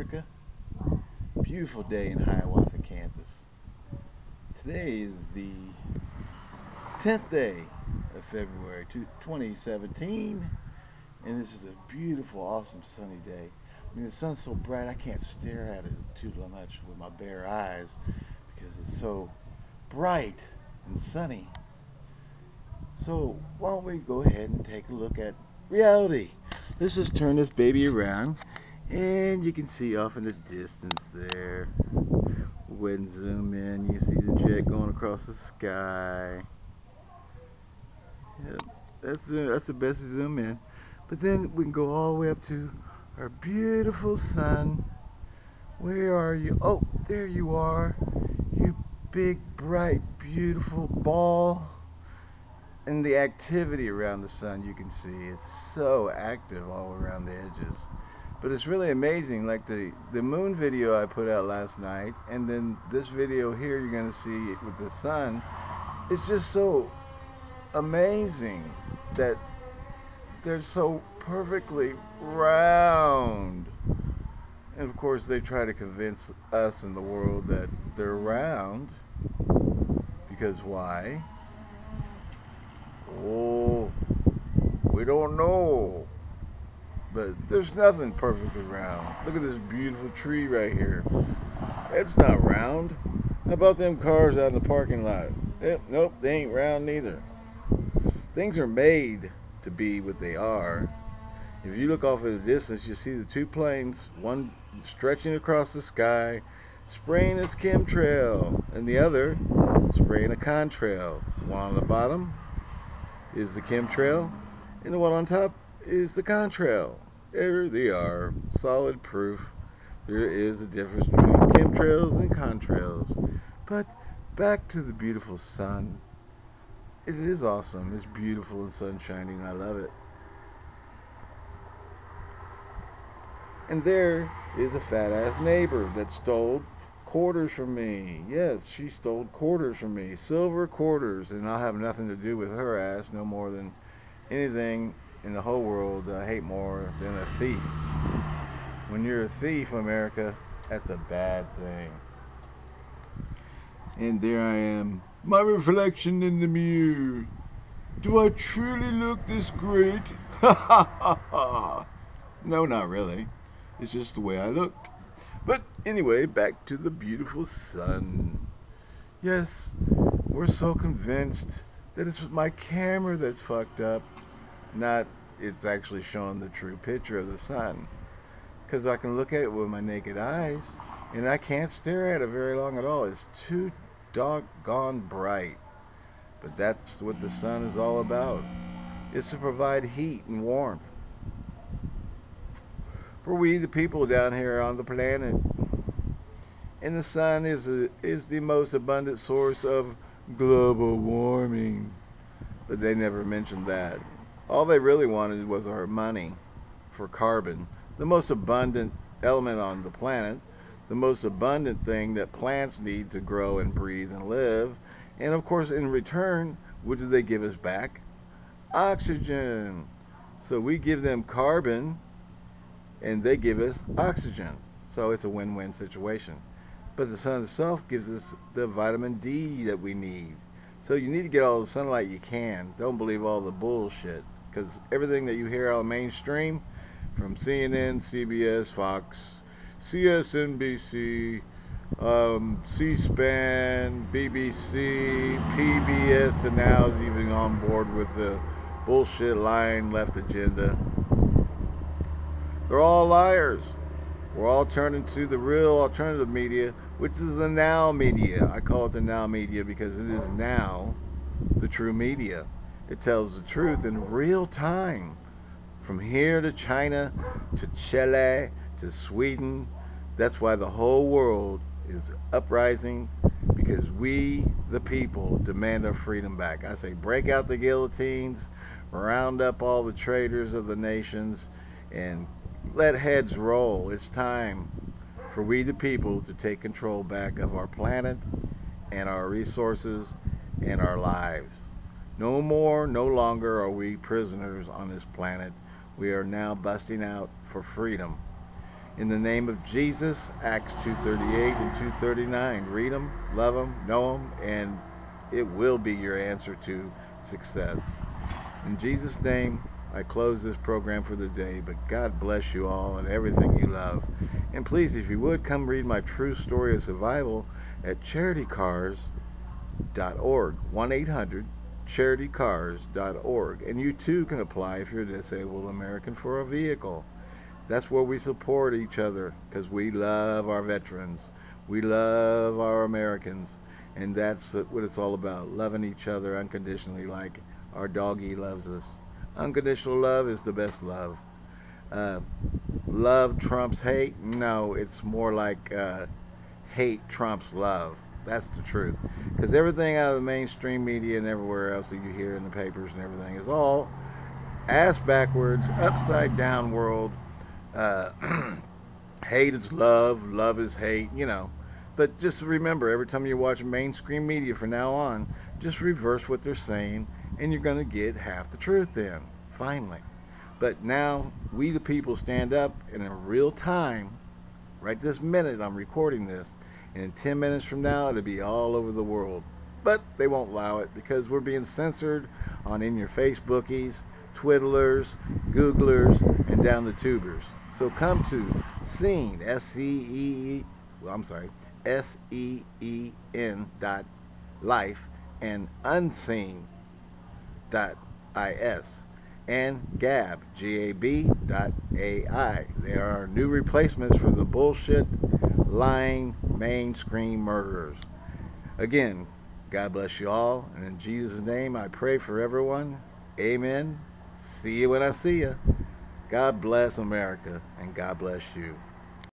America. Beautiful day in Hiawatha, Kansas. Today is the 10th day of February 2017 and this is a beautiful, awesome sunny day. I mean the sun's so bright I can't stare at it too much with my bare eyes because it's so bright and sunny. So why don't we go ahead and take a look at reality. Let's just turn this baby around and you can see off in the distance there. When zoom in, you see the jet going across the sky. Yep, that's uh, that's the best zoom in. But then we can go all the way up to our beautiful sun. Where are you? Oh, there you are. You big, bright, beautiful ball and the activity around the sun you can see it's so active all around the edges but it's really amazing like the the moon video I put out last night and then this video here you're gonna see with the sun it's just so amazing that they're so perfectly round and of course they try to convince us in the world that they're round because why Oh, we don't know. But there's nothing perfectly round. Look at this beautiful tree right here. It's not round. How about them cars out in the parking lot? Eh, nope, they ain't round neither. Things are made to be what they are. If you look off in the distance, you see the two planes, one stretching across the sky, spraying its chemtrail, and the other spraying a contrail. One on the bottom, is the chemtrail, and the one on top is the contrail. There they are, solid proof there is a difference between chemtrails and contrails. But back to the beautiful sun. It is awesome. It's beautiful and sun shining. I love it. And there is a fat ass neighbor that stole quarters from me. Yes, she stole quarters from me. Silver quarters. And I'll have nothing to do with her ass no more than anything in the whole world I hate more than a thief. When you're a thief, America, that's a bad thing. And there I am, my reflection in the mirror. Do I truly look this great? Ha ha ha. No, not really. It's just the way I look. But anyway, back to the beautiful sun. Yes, we're so convinced that it's my camera that's fucked up, not it's actually showing the true picture of the sun. Because I can look at it with my naked eyes, and I can't stare at it very long at all. It's too doggone bright. But that's what the sun is all about. It's to provide heat and warmth for we the people down here on the planet. And the sun is a, is the most abundant source of global warming. But they never mentioned that. All they really wanted was our money for carbon, the most abundant element on the planet, the most abundant thing that plants need to grow and breathe and live. And of course, in return, what do they give us back? Oxygen. So we give them carbon and they give us oxygen. So it's a win-win situation. But the sun itself gives us the vitamin D that we need. So you need to get all the sunlight you can. Don't believe all the bullshit. Because everything that you hear on mainstream, from CNN, CBS, Fox, CSNBC, um, C-SPAN, BBC, PBS, and now is even on board with the bullshit lying left agenda. They're all liars. We're all turning to the real alternative media, which is the now media. I call it the now media because it is now the true media. It tells the truth in real time. From here to China, to Chile, to Sweden. That's why the whole world is uprising because we, the people, demand our freedom back. I say break out the guillotines, round up all the traitors of the nations, and let heads roll. It's time for we the people to take control back of our planet and our resources and our lives. No more, no longer are we prisoners on this planet. We are now busting out for freedom. In the name of Jesus, Acts 238 and 239. Read them, love them, know them, and it will be your answer to success. In Jesus' name, I close this program for the day, but God bless you all and everything you love. And please, if you would, come read my true story of survival at charitycars.org. 1 800 charitycars.org. And you too can apply if you're a disabled American for a vehicle. That's where we support each other because we love our veterans. We love our Americans. And that's what it's all about loving each other unconditionally, like our doggy loves us. Unconditional love is the best love. Uh, love trumps hate? No, it's more like uh, hate trumps love. That's the truth. Because everything out of the mainstream media and everywhere else that you hear in the papers and everything is all ass backwards, upside down world. Uh, hate is love, love is hate, you know. But just remember, every time you watch mainstream media from now on, just reverse what they're saying and you're going to get half the truth then, finally. But now, we the people stand up, and in real time, right this minute I'm recording this, and in 10 minutes from now, it'll be all over the world. But they won't allow it because we're being censored on in your Facebookies, Twiddlers, Googlers, and down the tubers. So come to Scene, S-C-E-E, well, I'm sorry, S-E-E-N dot life and unseen dot is and gab g-a-b dot a-i they are new replacements for the bullshit lying mainstream murderers. Again god bless you all and in jesus name i pray for everyone. Amen. See you when i see you god bless america and god bless you